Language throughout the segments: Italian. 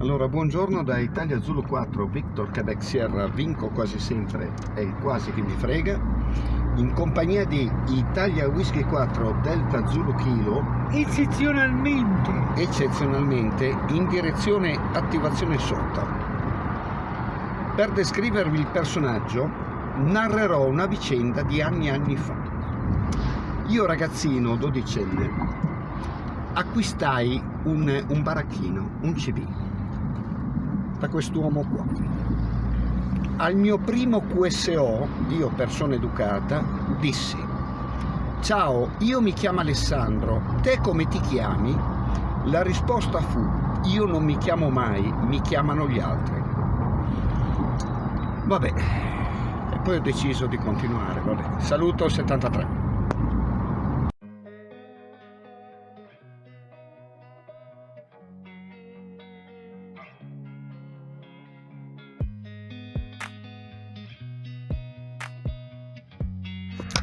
Allora, buongiorno da Italia Zulu 4, Victor Quebec Sierra, vinco quasi sempre e quasi che mi frega, in compagnia di Italia Whisky 4 Delta Zulu Kilo, eccezionalmente. Eccezionalmente in direzione attivazione sota. Per descrivervi il personaggio, narrerò una vicenda di anni e anni fa. Io ragazzino, dodicenne, acquistai un, un baracchino, un CV da quest'uomo qua. Al mio primo QSO, io persona educata, dissi Ciao, io mi chiamo Alessandro, te come ti chiami? La risposta fu Io non mi chiamo mai, mi chiamano gli altri. Vabbè, e poi ho deciso di continuare, vabbè. Saluto 73.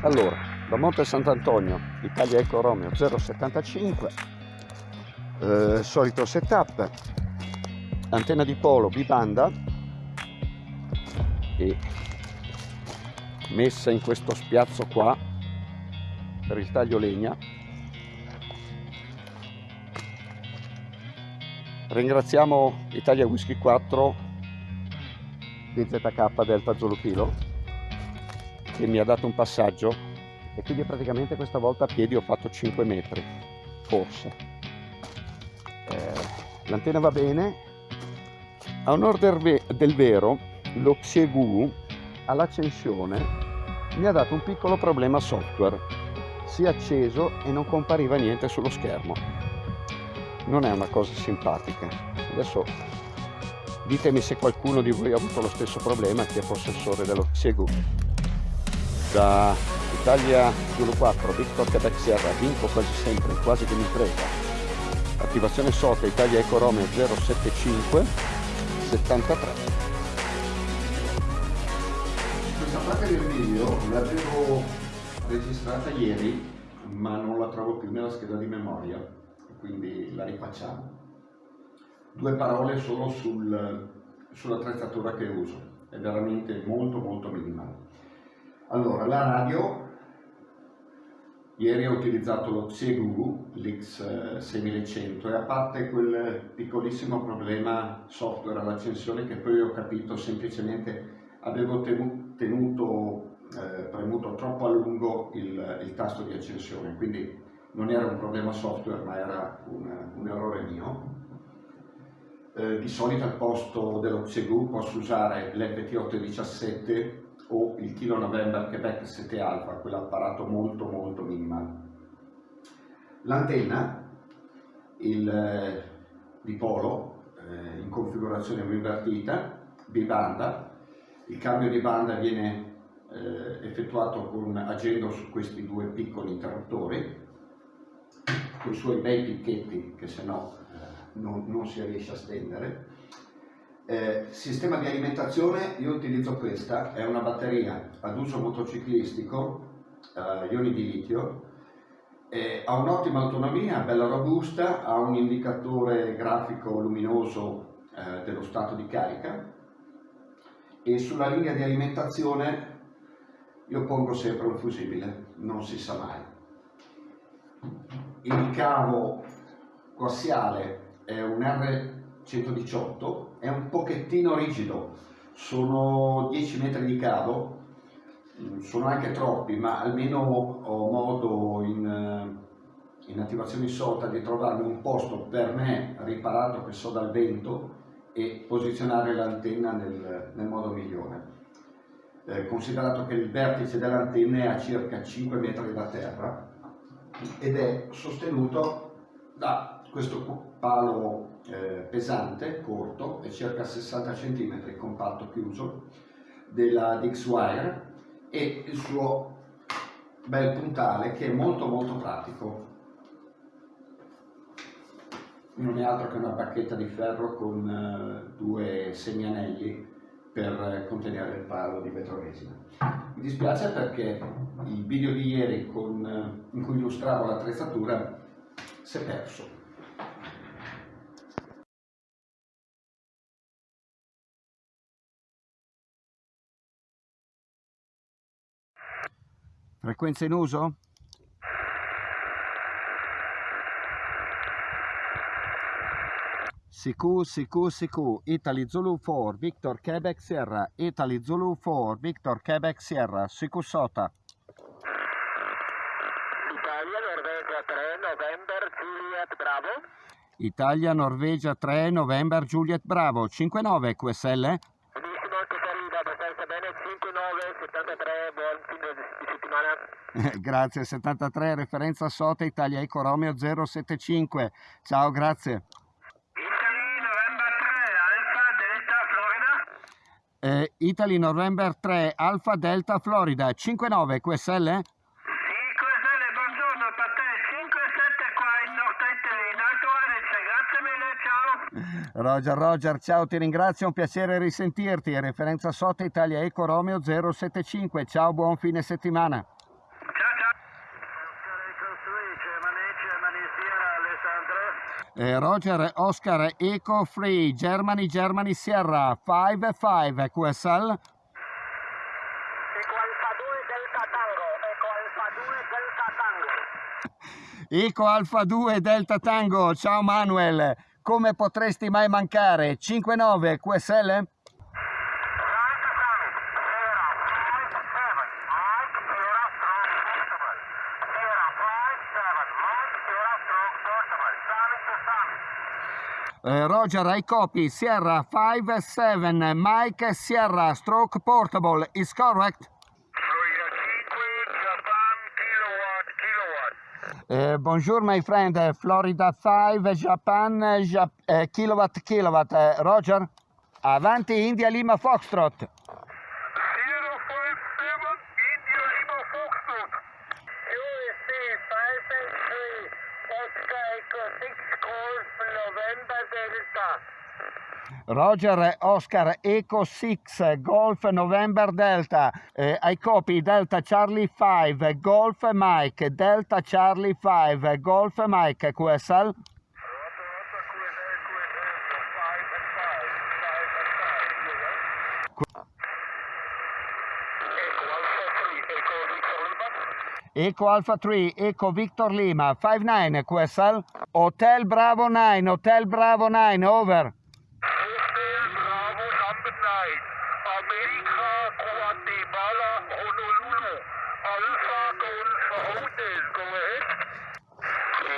Allora, da Monte Sant'Antonio, Italia Eco Romeo 075, eh, solito setup, antenna di polo bibanda e messa in questo spiazzo qua per il taglio legna. Ringraziamo Italia Whisky 4 DZK Delta Zulu Che mi ha dato un passaggio e quindi praticamente questa volta a piedi ho fatto 5 metri, forse. Eh, l'antenna va bene. A onore del, del vero, lo Xiegu all'accensione mi ha dato un piccolo problema software. Si è acceso e non compariva niente sullo schermo. Non è una cosa simpatica. Adesso ditemi se qualcuno di voi ha avuto lo stesso problema chi è possessore dello Xiegu da Italia Zulu 4, Victor Quebec Sierra, vinco quasi sempre, quasi che mi frega. Attivazione SOTA Italia Eco Romeo 075 73. Questa parte del video l'avevo registrata ieri, ma non la trovo più nella scheda di memoria, quindi la rifacciamo. Due parole solo sul, sull'attrezzatura che uso, è veramente molto molto minimale. Allora, la radio, ieri ho utilizzato lo Xegu, l'X6100 e a parte quel piccolissimo problema software all'accensione che poi ho capito semplicemente avevo tenuto, eh, premuto troppo a lungo il, il, tasto di accensione, quindi non era un problema software ma era un, un errore mio. Eh, di solito al posto dello Xegu posso usare l'FT817 o il Kilo November Quebec 7 Alpha, quell'apparato molto molto minimale. L'antenna, il eh, dipolo eh, in configurazione invertita, bibanda, il cambio di banda viene eh, effettuato con, agendo su questi due piccoli interruttori, con i suoi bei picchetti che se no eh, non, non si riesce a stendere, eh, sistema di alimentazione, io utilizzo questa, è una batteria ad uso motociclistico, eh, ioni di litio, eh, ha un'ottima autonomia, bella robusta, ha un indicatore grafico luminoso eh, dello stato di carica e sulla linea di alimentazione io pongo sempre un fusibile, non si sa mai. Il cavo coassiale è un R 118 è un pochettino rigido, sono 10 metri di cavo, mm, sono anche troppi, ma almeno ho modo in, eh, in attivazione SOTA di trovarmi un posto per me riparato che so dal vento e posizionare l'antenna nel, nel, modo migliore. Eh, considerato che il vertice dell'antenna è a circa 5 metri da terra ed è sostenuto da questo palo eh, pesante, corto, è circa 60 cm, compatto chiuso, della Dixwire e il suo bel puntale che è molto molto pratico. Non è altro che una bacchetta di ferro con eh, due segnanelli per contenere il palo di vetroresina. Mi dispiace perché il video di ieri con, eh, in cui illustravo l'attrezzatura si è perso Frequenza in uso? CQ, CQ, CQ, Italy Zulu 4, Victor Quebec Sierra, Italy Zulu 4, Victor Quebec Sierra, CQ Sota. Italia, Norvegia 3, November, Juliet, Bravo. Italia, Norvegia 3, November, Juliet Bravo, 59 QSL. Benissimo, ti saluta abbastanza bene, 5-9, 73, buon fine di settimana. grazie, 73, referenza Sota, Italia Eco Romeo 075. Ciao, grazie. Italy, November 3, Alfa, Delta, Florida. Eh, Italy November 3, Alfa Delta Florida, 59 QSL. Sì, QSL, buongiorno, per te 5-7 qua in Nord Italy, in Alto Adige, grazie mille, ciao. Roger, Roger, ciao, ti ringrazio, è un piacere risentirti. Referenza Sota Italia Eco Romeo 075. Ciao, buon fine settimana. Ciao, ciao. Eh, Roger, Oscar Eco Free, Germany, Germany Sierra 5-5 QSL. Eco Alfa 2 Delta Tango, Eco Alfa 2 Delta Tango. Eco Alfa 2 Delta Tango, ciao Manuel, come potresti mai mancare? 5-9 QSL? Eh, Roger, I copy Sierra 5-7, Mike Sierra Stroke Portable, is correct? Eh, bonjour my friend, Florida 5, Japan, eh, Jap- eh, kilowatt kilowatt, eh, Roger? Avanti India Lima Foxtrot. Roger Oscar Eco 6 Golf November Delta. Eh, I copy Delta Charlie 5 Golf Mike Delta Charlie 5 Golf Mike QSL Eco Alpha 3 Eco Victor Lima 59 QSL Hotel Bravo 9 Hotel Bravo 9 over.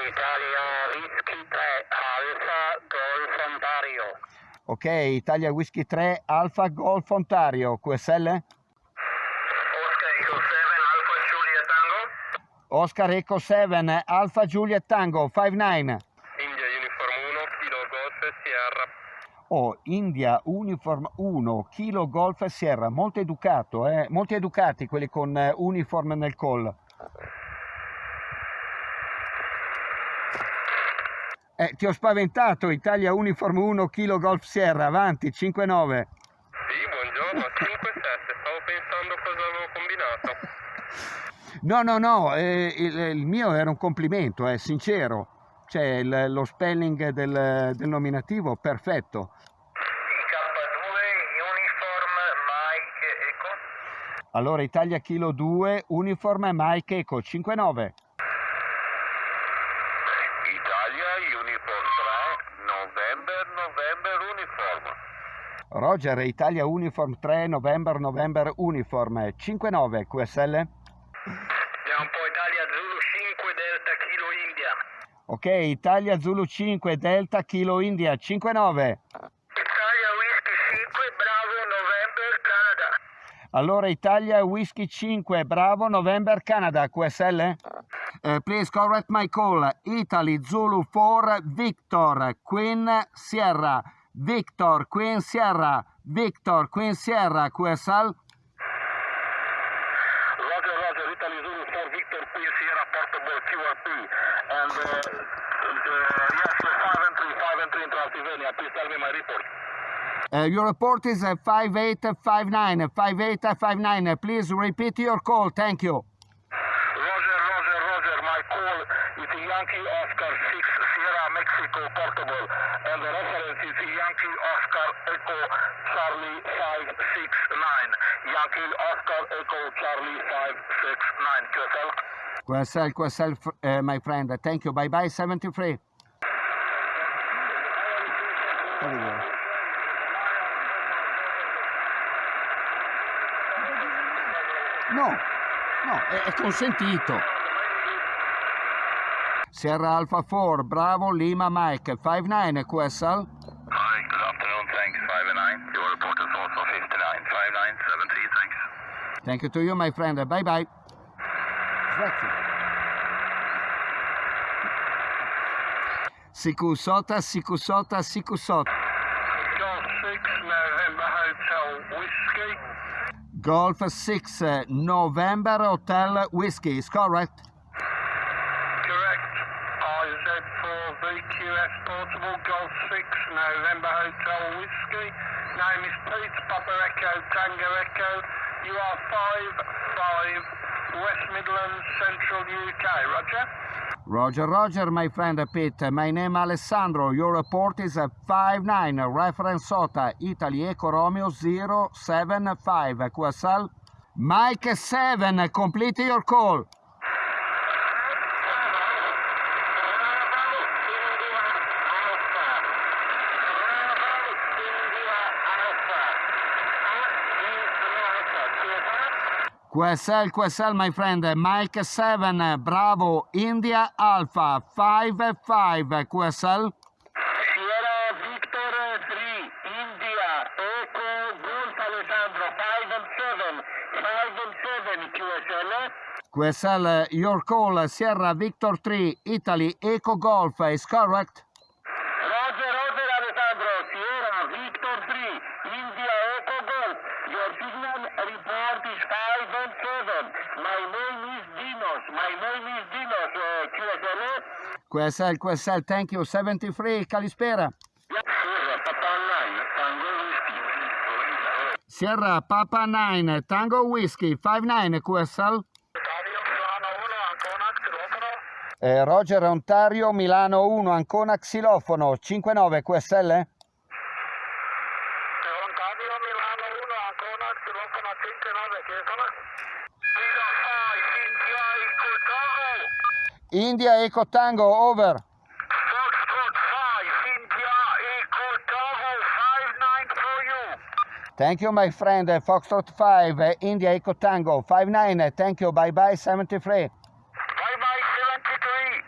Italia Whisky 3 Alfa Golf Ontario. Ok, Italia Whisky 3 Alpha Golf Ontario QSL Oscar Eco 7 Alfa Julia Tango. Oscar Eco 7 Alpha Juliet Tango 59 India Uniform 1 Kilo Golf Sierra. Oh, India Uniform 1 Kilo Golf Sierra, molto educato, eh? molti educati quelli con eh, uniform nel call. Eh, ti ho spaventato, Italia Uniform 1 Kilo Golf Sierra, avanti, 5-9. Sì, buongiorno, 5-7, stavo pensando cosa avevo combinato. No, no, no, eh, il, il mio era un complimento, è sincero. Cioè, il- lo spelling del, del nominativo, perfetto. K2 Uniform Mike Eco. Allora, Italia Kilo 2, Uniform Mike Eco, 5-9. Italia Uniform 3 November November Uniform. Roger, Italia Uniform 3, November, November Uniform, 5-9, QSL. Andiamo un po' Italia Zulu 5 Delta Kilo India. Ok, Italia Zulu 5, Delta Kilo India, 5-9. Italia Whisky 5 Bravo November Canada. Allora, Italia Whisky 5, Bravo, November, Canada, QSL. Eh, please correct my call. Italy Zulu 4, Victor, Queen Sierra. Victor, Queen Sierra. Victor, Queen Sierra, QSL. Your report is uh, 5859, 5859. Please repeat your call. Thank you. Roger, Roger, Roger. My call is Yankee Oscar 6 Sierra Mexico Portable. And the reference is Yankee Oscar Echo Charlie 569. Yankee Oscar Echo Charlie 569 QSL. QSL, QSL, fr- uh, my friend. Thank you. Bye bye, 73. No, no, è, è consentito. Sierra Alpha 4, Bravo, Lima, Mike, 59 QSL. Hi, good afternoon, thanks. 509. Your report is also 59. 5973, thanks. Thank you to you, my friend. Bye bye. Svezia. Sikusota, Sikusota, Sikusota. Golf 6 November Hotel Whiskey. Golf 6 uh, November Hotel Whiskey, is correct? Correct. IZ4VQS Portable Golf 6 November Hotel Whiskey. Name is Pete Papa Echo Tango Echo. You are 5 5 West Midlands Central UK. Roger? Roger, Roger, my friend Pete. My name Alessandro. Your report is a 59 reference SOTA Italy Eco Romeo 075 QSL. Mike 7, complete your call. QSL, QSL, my friend, Mike 7, Bravo, India Alpha 55 QSL. Sierra Victor 3, India, Echo Golf Alessandro, 5 and 7, 5 and 7 QSL. QSL, your call, Sierra Victor 3, Italy Eco Golf, is correct? Roger, Roger Alessandro, Sierra Victor 3, India Echo Golf. Your signal report is 5 and 7. My name is Dinos, my name is Dinos, uh, QSL. QSL, QSL, thank you, 73, Kalispera. Sierra, Papa 9, Tango Whiskey. Sierra Papa 9, Tango Whiskey, 59 QSL. Eh, Roger Ontario, Milano 1, Ancona Xilofono, 59 QSL. Ontario, Milano 1, Ancona, Xilofono 59, QSL. Liga 5, India, Eco Tango. Over. Foxtrot 5, India, Eco Tango, 59 for you. Thank you, my friend. Foxtrot 5, eh, India Eco Tango, 59. Thank you. Bye bye, 73. Bye bye, 73.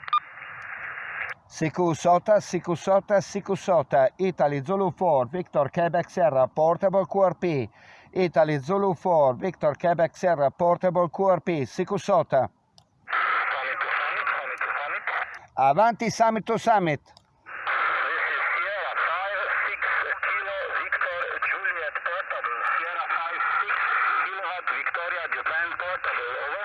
Sikusota, Sikusota, Sikusota. Italy Zulu 4, Victor Quebec Sierra, Portable QRP. Italy Zulu 4, Victor Quebec Sierra, Portable QRP. Sikusota. Summit to summit, summit to summit. Avanti Summit to Summit. This is Sierra 5, 6 Kilo Victor Juliet Portable. Sierra 5, 6 Kilowatt Victoria Japan Portable. Over.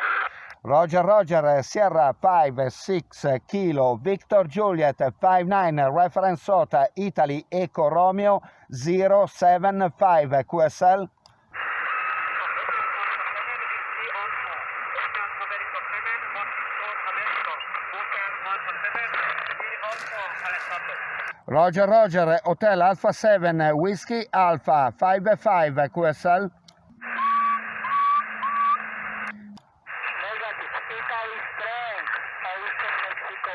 Roger, Roger, eh, Sierra 5, 6 Kilo, Victor Juliet 59, Reference SOTA, Italy Eco Romeo 075 QSL. Roger, Roger, Hotel Alpha 7, Whiskey Alpha 55 QSL. Negative. Italy strength. Houston, Mexico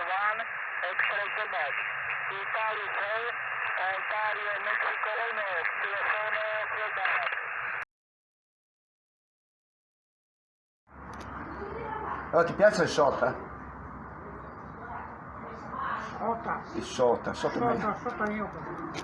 1. X-ray Quebec. Italy 3. Ontario, Mexico 1. Telefono Quebec.